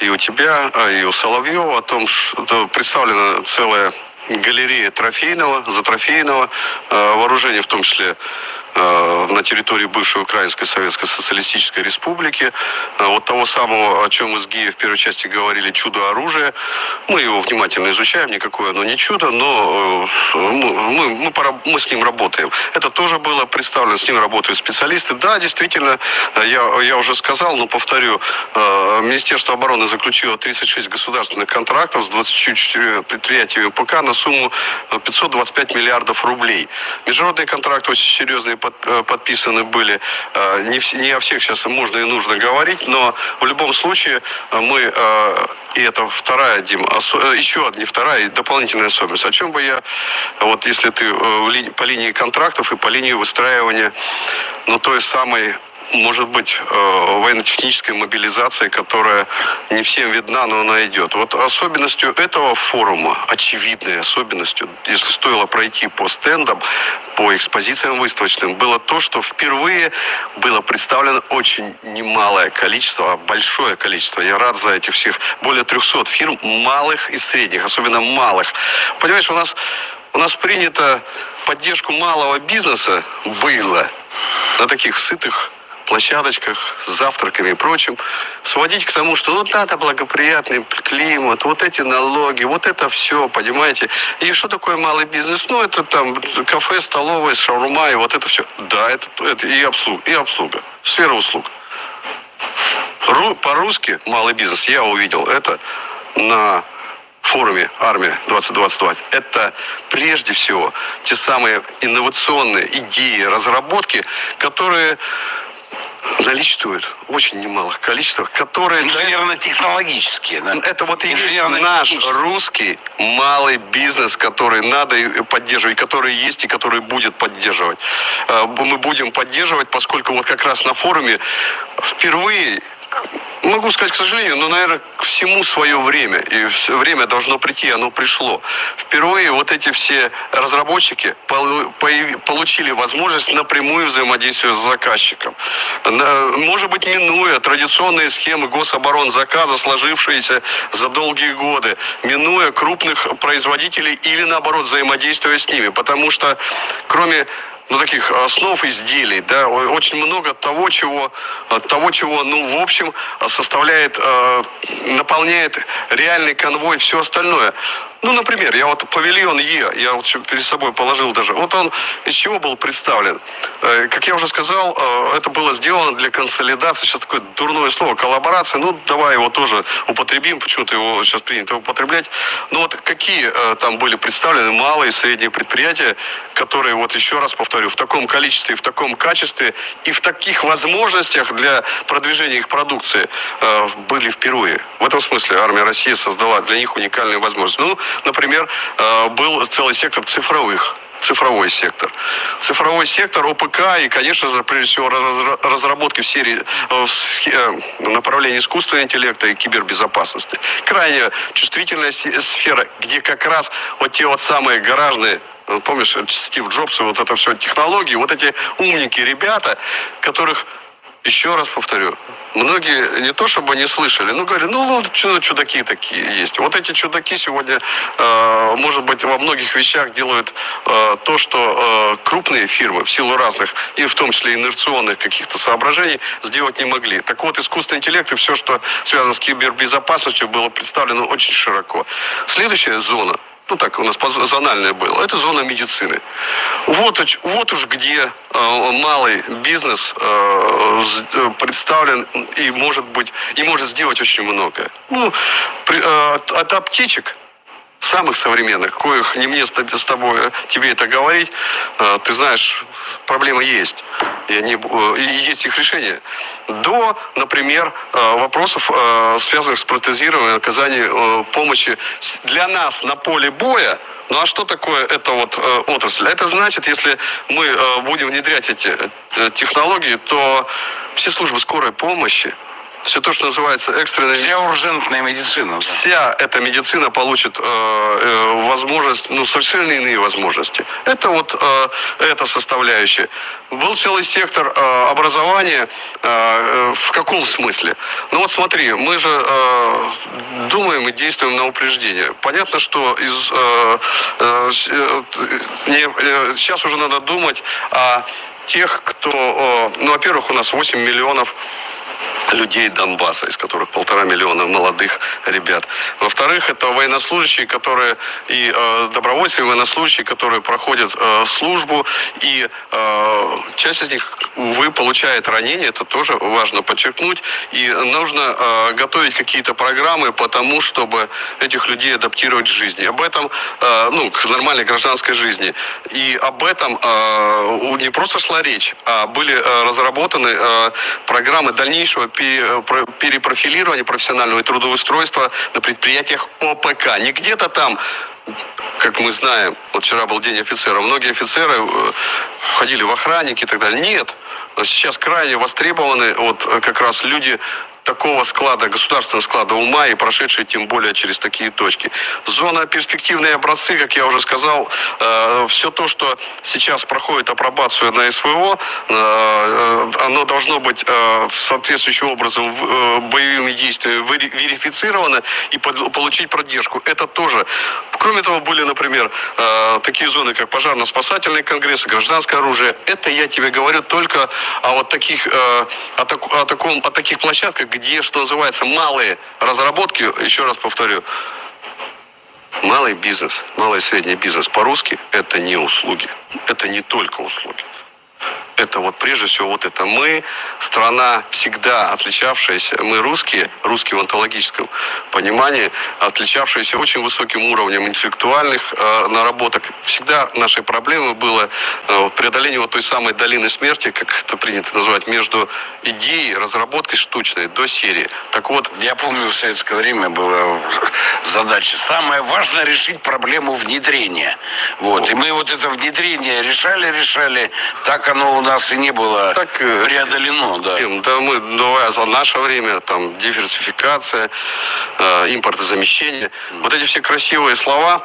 и у тебя, э, и у Соловьева о том, что представлена целая галерея трофейного, затрофейного вооружения, в том числе Э, на территории бывшей Украинской Советской Социалистической Республики. Э, вот того самого, о чем мы с Гией в первой части говорили, чудо оружия. Мы его внимательно изучаем, никакое оно не чудо, но э, мы, мы, мы с ним работаем. Это тоже было представлено, с ним работают специалисты. Да, действительно, я, я уже сказал, но повторю, Министерство обороны заключило 36 государственных контрактов с 24 предприятиями ПК на сумму 525 миллиардов рублей. Международные контракты очень серьезные под, э, подписаны были. Э, не, в, не о всех сейчас можно и нужно говорить, но в любом случае э, мы, и это вторая, Дим, еще одна, вторая дополнительная особенность. О чем бы я, вот если ты по линии контрактов и по линии выстраивания, ну, той самой может быть, э, военно-технической мобилизации, которая не всем видна, но она идет. Вот особенностью этого форума, очевидной особенностью, если стоило пройти по стендам, по экспозициям выставочным, было то, что впервые было представлено очень немалое количество, а большое количество. Я рад за этих всех более 300 фирм, малых и средних, особенно малых. Понимаешь, у нас, у нас принято поддержку малого бизнеса было на таких сытых площадочках, с завтраками и прочим, сводить к тому, что вот это благоприятный климат, вот эти налоги, вот это все, понимаете. И что такое малый бизнес? Ну, это там кафе, столовая, шаурма и вот это все. Да, это, это и обслуга, и обслуга, сфера услуг. Ру, по-русски малый бизнес я увидел это на форуме «Армия 2022». Это прежде всего те самые инновационные идеи, разработки, которые наличествует очень немалых количествах, которые... Инженерно-технологические, да? Это вот наш русский малый бизнес, который надо поддерживать, который есть и который будет поддерживать. Э, мы будем поддерживать, поскольку вот как раз на форуме впервые Могу сказать, к сожалению, но, наверное, к всему свое время. И время должно прийти, оно пришло. Впервые вот эти все разработчики получили возможность напрямую взаимодействовать с заказчиком. Может быть, минуя традиционные схемы гособоронзаказа, сложившиеся за долгие годы, минуя крупных производителей или, наоборот, взаимодействуя с ними. Потому что, кроме ну, таких основ изделий, да, очень много того, чего, того, чего, ну, в общем, составляет, э, наполняет реальный конвой все остальное. Ну, например, я вот павильон Е, я вот перед собой положил даже. Вот он из чего был представлен? Э, как я уже сказал, э, это было сделано для консолидации. Сейчас такое дурное слово, коллаборация. Ну, давай его тоже употребим, почему-то его сейчас принято употреблять. Но вот какие э, там были представлены малые и средние предприятия, которые, вот еще раз повторю, в таком количестве, в таком качестве и в таких возможностях для продвижения их продукции были впервые. В этом смысле армия России создала для них уникальные возможности. Ну, Например, э, был целый сектор цифровых цифровой сектор. Цифровой сектор ОПК и, конечно же, прежде всего, разработки в серии э, в э, направлении искусственного интеллекта и кибербезопасности. Крайне чувствительная сфера, где как раз вот те вот самые гаражные Помнишь, Стив Джобс и вот это все технологии, вот эти умники ребята, которых еще раз повторю, многие не то чтобы не слышали, но говорили, ну вот чудаки такие есть. Вот эти чудаки сегодня, э, может быть, во многих вещах делают э, то, что э, крупные фирмы в силу разных, и в том числе инерционных каких-то соображений, сделать не могли. Так вот, искусственный интеллект и все, что связано с кибербезопасностью, было представлено очень широко. Следующая зона – ну так у нас зональное было, это зона медицины. Вот, вот уж где э, малый бизнес э, представлен и может быть, и может сделать очень многое. Ну, э, от аптечек самых современных, коих не мне с тобой, тебе это говорить, э, ты знаешь, проблема есть. И, они, э, и есть их решение. До, например, э, вопросов, связанных с протезированием, оказанием помощи для нас на поле боя, ну а что такое эта вот э, отрасль? Это значит, если мы э, будем внедрять эти э, технологии, то все службы скорой помощи, все то, что называется экстренная... Вся уржентная медицина. Вся эта медицина получит э, э, возможность, ну, совершенно иные возможности. Это вот э, эта составляющая. Был целый сектор э, образования. Э, э, в каком смысле? Ну вот смотри, мы же э, думаем и действуем на упреждение. Понятно, что из, э, э, э не, э, сейчас уже надо думать о тех, кто... Э, ну, во-первых, у нас 8 миллионов людей Донбасса, из которых полтора миллиона молодых ребят. Во-вторых, это военнослужащие, которые и э, добровольцы, и военнослужащие, которые проходят э, службу, и э, часть из них, увы, получает ранения, это тоже важно подчеркнуть, и нужно э, готовить какие-то программы по тому, чтобы этих людей адаптировать к жизни. Об этом, э, ну, к нормальной гражданской жизни. И об этом э, не просто шла речь, а были э, разработаны э, программы дальнейшего Э, перепрофилирования профессионального и трудоустройства на предприятиях ОПК. Не где-то там как мы знаем, вот вчера был день офицера, многие офицеры э, ходили в охранники и так далее. Нет, сейчас крайне востребованы вот э, как раз люди такого склада, государственного склада ума и прошедшие тем более через такие точки. Зона перспективные образцы, как я уже сказал, э, все то, что сейчас проходит апробацию на СВО, э, оно должно быть э, соответствующим образом э, боевыми действиями верифицировано и под, получить поддержку. Это тоже. Кроме того, были, например, э, такие зоны, как пожарно-спасательные конгрессы, гражданское оружие. Это я тебе говорю только о вот таких, э, о, так, о, таком, о таких площадках, где, что называется, малые разработки, еще раз повторю, малый бизнес, малый и средний бизнес по-русски – это не услуги, это не только услуги это вот прежде всего вот это мы, страна всегда отличавшаяся, мы русские, русские в онтологическом понимании, отличавшиеся очень высоким уровнем интеллектуальных э, наработок. Всегда нашей проблемой было э, преодоление вот той самой долины смерти, как это принято называть, между идеей, разработкой штучной до серии. Так вот... Я помню, в советское время была задача. Самое важное решить проблему внедрения. Вот. И мы вот это внедрение решали, решали. Так оно у нас и не было Так, э, преодолено, да. Да мы, давай за наше время, там, диверсификация, э, импортозамещение. Вот эти все красивые слова,